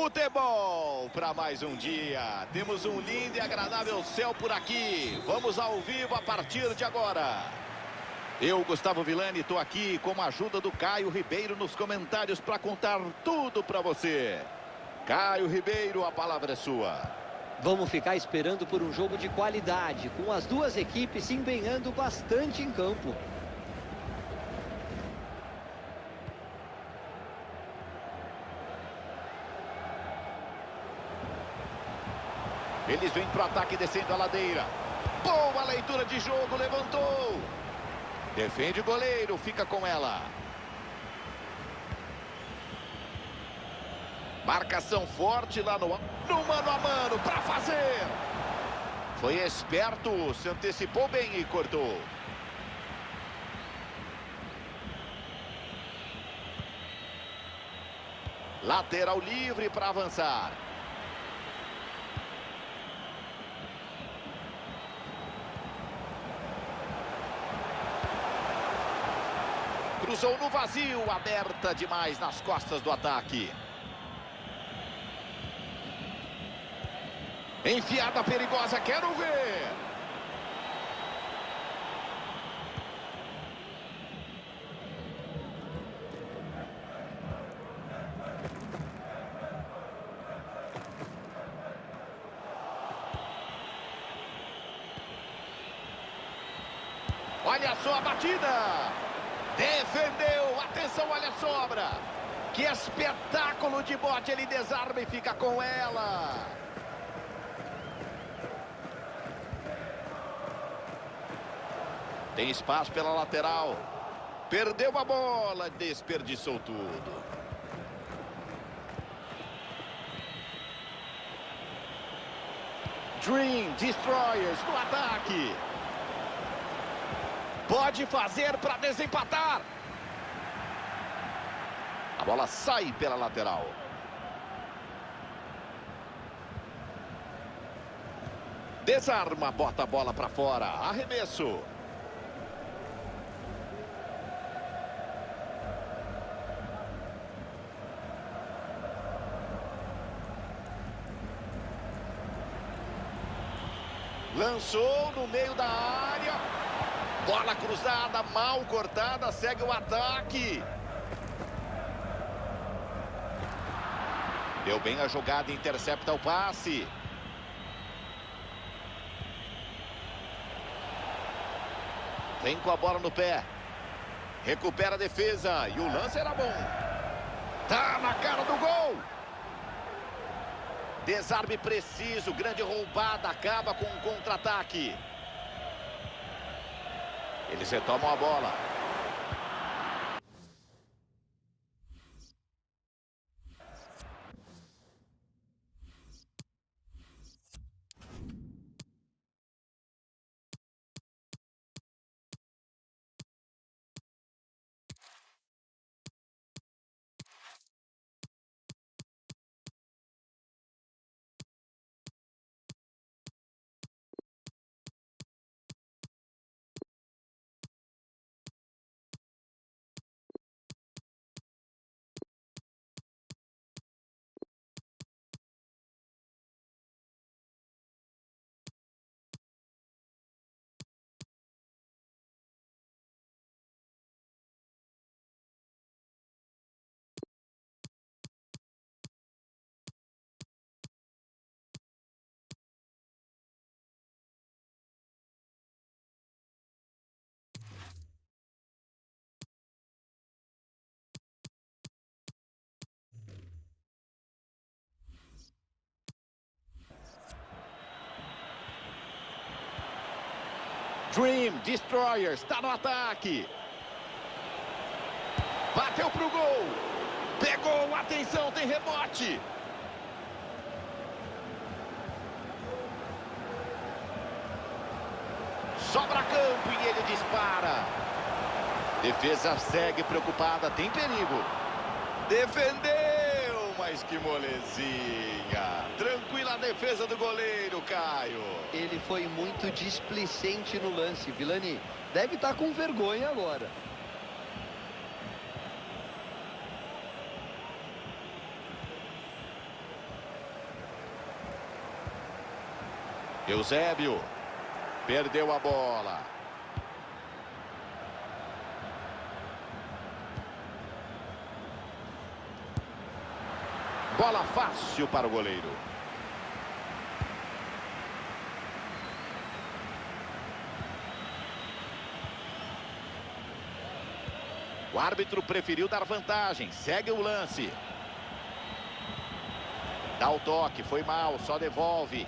Futebol para mais um dia. Temos um lindo e agradável céu por aqui. Vamos ao vivo a partir de agora. Eu, Gustavo Villani, estou aqui com a ajuda do Caio Ribeiro nos comentários para contar tudo para você. Caio Ribeiro, a palavra é sua. Vamos ficar esperando por um jogo de qualidade, com as duas equipes se empenhando bastante em campo. Eles vêm para o ataque descendo a ladeira. Boa leitura de jogo, levantou. Defende o goleiro, fica com ela. Marcação forte lá no, no mano a mano para fazer. Foi esperto, se antecipou bem e cortou. Lateral livre para avançar. Cruzou no vazio, aberta demais nas costas do ataque. Enfiada perigosa, quero ver. Olha só a batida. Defendeu. Atenção, olha a sobra. Que espetáculo de bote. Ele desarma e fica com ela. Tem espaço pela lateral. Perdeu a bola. Desperdiçou tudo. Dream Destroyers no ataque. Pode fazer para desempatar. A bola sai pela lateral. Desarma, bota a bola para fora. Arremesso. Lançou no meio da área. Bola cruzada, mal cortada, segue o ataque. Deu bem a jogada, intercepta o passe. Vem com a bola no pé. Recupera a defesa e o lance era bom. Tá na cara do gol. Desarme preciso, grande roubada, acaba com um contra-ataque. Eles retomam a bola. Dream Destroyer está no ataque. Bateu para o gol. Pegou, atenção, tem rebote. Sobra campo e ele dispara. Defesa segue preocupada, tem perigo. Defendeu, mas que molezinha. Tranquila a defesa do goleiro, Caio. Ele foi muito displicente no lance, Vilani. Deve estar com vergonha agora. Eusébio. Perdeu a bola. Bola fácil para o goleiro. O árbitro preferiu dar vantagem. Segue o lance. Dá o toque. Foi mal. Só devolve.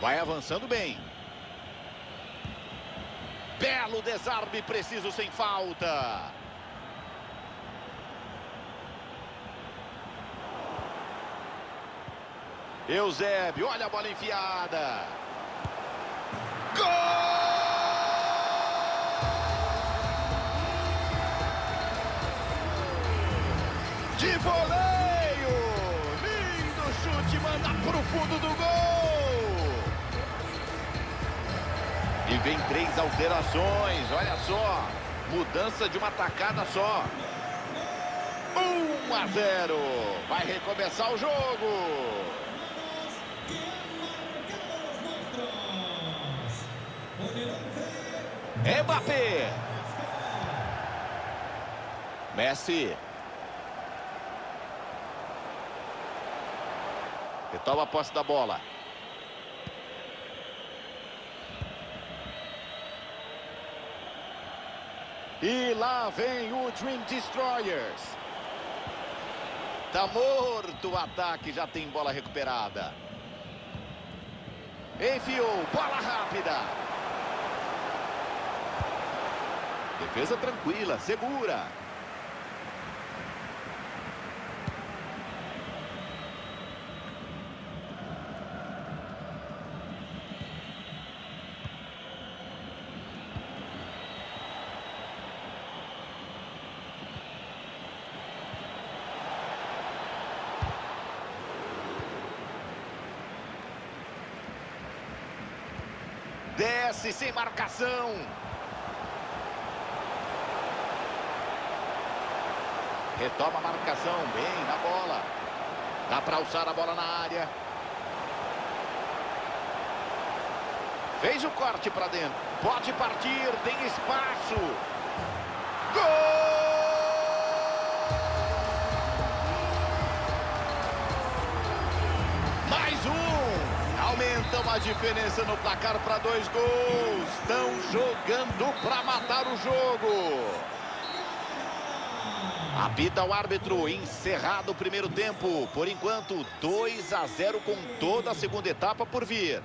Vai avançando bem. Belo desarme preciso sem falta. Eusébio, olha a bola enfiada. Gol! De voleio! Lindo chute, manda pro fundo do gol! E vem três alterações, olha só. Mudança de uma tacada só. 1 a 0. Vai recomeçar o jogo. Mbappé. Messi. Retoma a posse da bola. E lá vem o Dream Destroyers. Tá morto o ataque, já tem bola recuperada. Enfiou, bola rápida. Defesa tranquila, segura. Desce sem marcação. Retoma a marcação, bem na bola. Dá para alçar a bola na área. Fez o corte para dentro. Pode partir, tem espaço. Gol! Mais um. Aumentam a diferença no placar para dois gols. Estão jogando para matar o jogo. Apita o árbitro, encerrado o primeiro tempo. Por enquanto, 2 a 0 com toda a segunda etapa por vir.